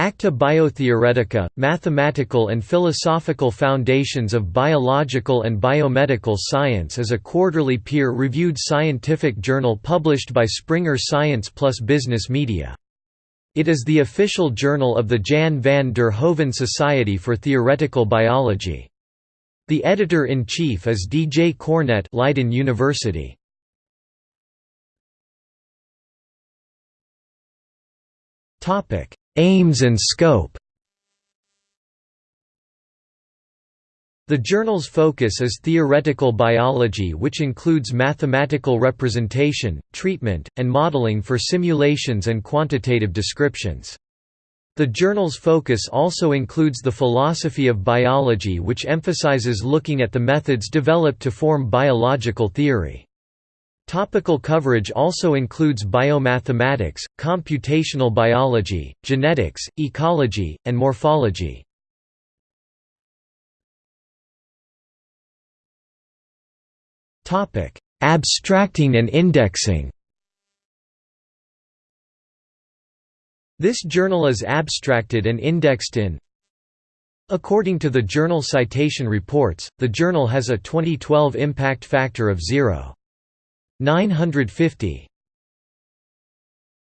Acta Biotheoretica, Mathematical and Philosophical Foundations of Biological and Biomedical Science is a quarterly peer-reviewed scientific journal published by Springer Science Plus Business Media. It is the official journal of the Jan van der Hoeven Society for Theoretical Biology. The editor-in-chief is D. J. Kornet Leiden University. Topic Aims and scope The journal's focus is theoretical biology which includes mathematical representation, treatment, and modeling for simulations and quantitative descriptions. The journal's focus also includes the philosophy of biology which emphasizes looking at the methods developed to form biological theory. Topical coverage also includes biomathematics, computational biology, genetics, ecology, and morphology. Abstracting and indexing This journal is abstracted and indexed in According to the Journal Citation Reports, the journal has a 2012 impact factor of 0. 950